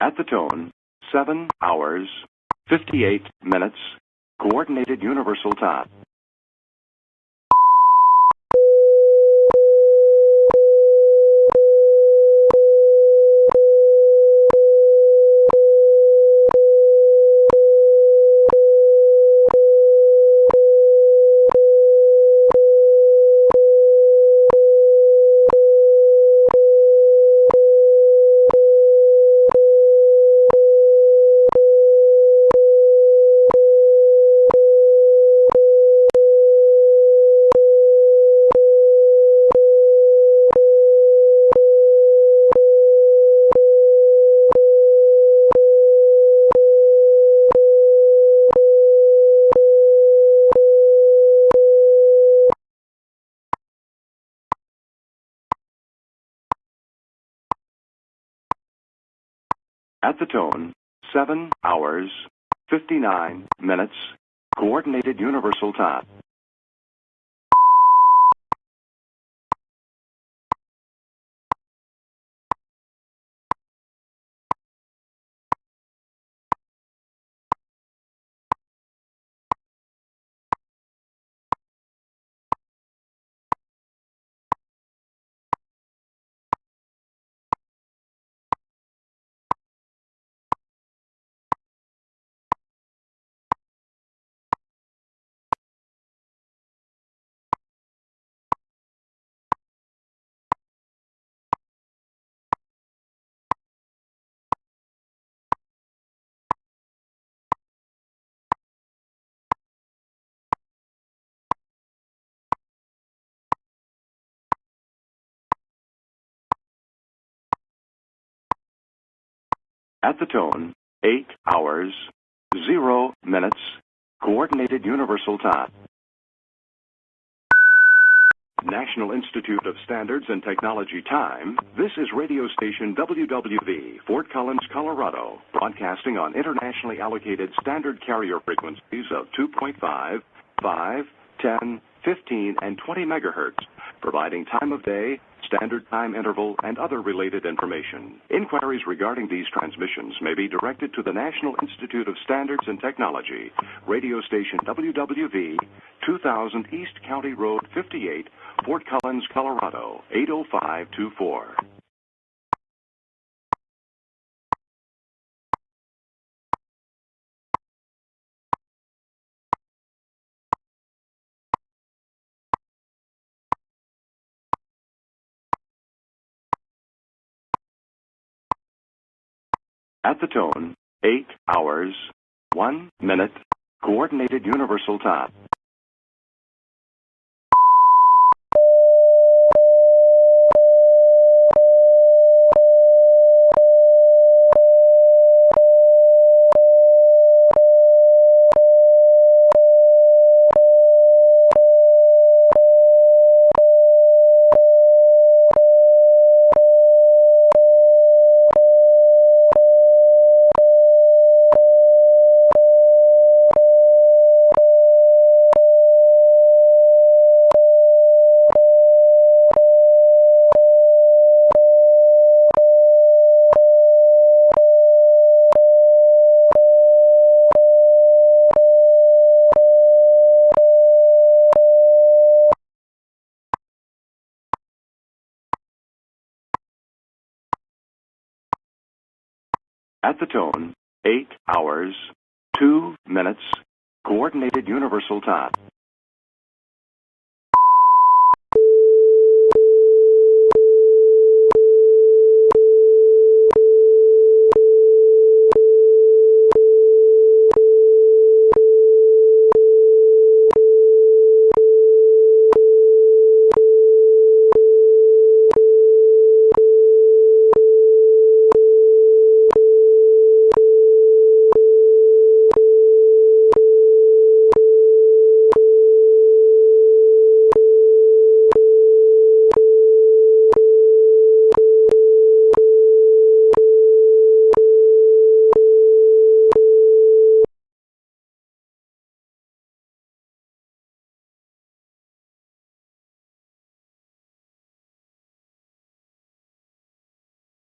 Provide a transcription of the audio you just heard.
At the tone, 7 hours, 58 minutes, Coordinated Universal Time. At the tone, 7 hours, 59 minutes, Coordinated Universal Time. At the tone, 8 hours, 0 minutes, Coordinated Universal Time. National Institute of Standards and Technology time. This is radio station WWV, Fort Collins, Colorado, broadcasting on internationally allocated standard carrier frequencies of 2.5, 5, 10, 15, and 20 megahertz, providing time of day, standard time interval, and other related information. Inquiries regarding these transmissions may be directed to the National Institute of Standards and Technology, radio station WWV, 2000 East County Road 58, Fort Collins, Colorado, 80524. At the tone, 8 hours, 1 minute, Coordinated Universal Time. At the tone, 8 hours, 2 minutes, Coordinated Universal Time.